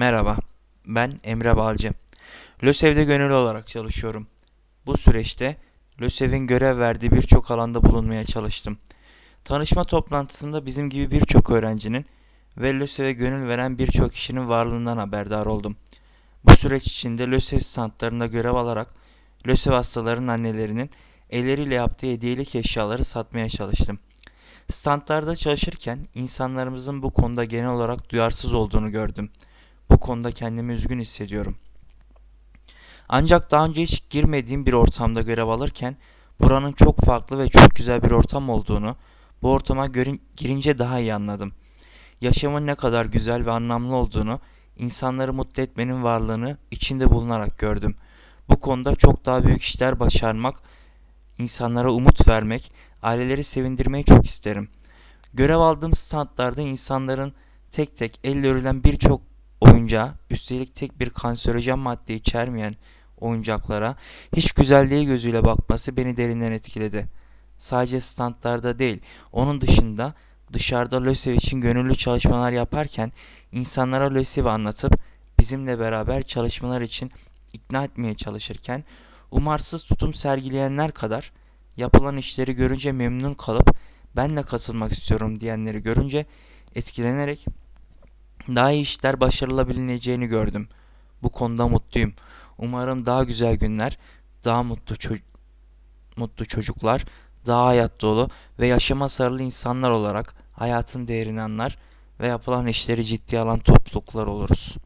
Merhaba, ben Emre Balcı. LÖSEV'de gönüllü olarak çalışıyorum. Bu süreçte LÖSEV'in görev verdiği birçok alanda bulunmaya çalıştım. Tanışma toplantısında bizim gibi birçok öğrencinin ve LÖSEV'e gönül veren birçok kişinin varlığından haberdar oldum. Bu süreç içinde LÖSEV standlarında görev alarak LÖSEV hastalarının annelerinin elleriyle yaptığı hediyelik eşyaları satmaya çalıştım. Standlarda çalışırken insanlarımızın bu konuda genel olarak duyarsız olduğunu gördüm. Bu konuda kendimi üzgün hissediyorum. Ancak daha önce hiç girmediğim bir ortamda görev alırken buranın çok farklı ve çok güzel bir ortam olduğunu, bu ortama girince daha iyi anladım. Yaşamın ne kadar güzel ve anlamlı olduğunu, insanları mutlu etmenin varlığını içinde bulunarak gördüm. Bu konuda çok daha büyük işler başarmak, insanlara umut vermek, aileleri sevindirmeyi çok isterim. Görev aldığım standlarda insanların tek tek elle örülen birçok oyuncağa, üstelik tek bir kanserojen madde içermeyen oyuncaklara hiç güzelliği gözüyle bakması beni derinden etkiledi. Sadece standlarda değil, onun dışında dışarıda LÖSEV için gönüllü çalışmalar yaparken insanlara LÖSEV'i anlatıp bizimle beraber çalışmalar için ikna etmeye çalışırken umarsız tutum sergileyenler kadar yapılan işleri görünce memnun kalıp ben de katılmak istiyorum diyenleri görünce etkilenerek daha iyi işler başarılabileceğini gördüm. Bu konuda mutluyum. Umarım daha güzel günler, daha mutlu ço- mutlu çocuklar, daha hayat dolu ve yaşama sarılı insanlar olarak hayatın değerini anlar ve yapılan işleri ciddiye alan topluluklar oluruz.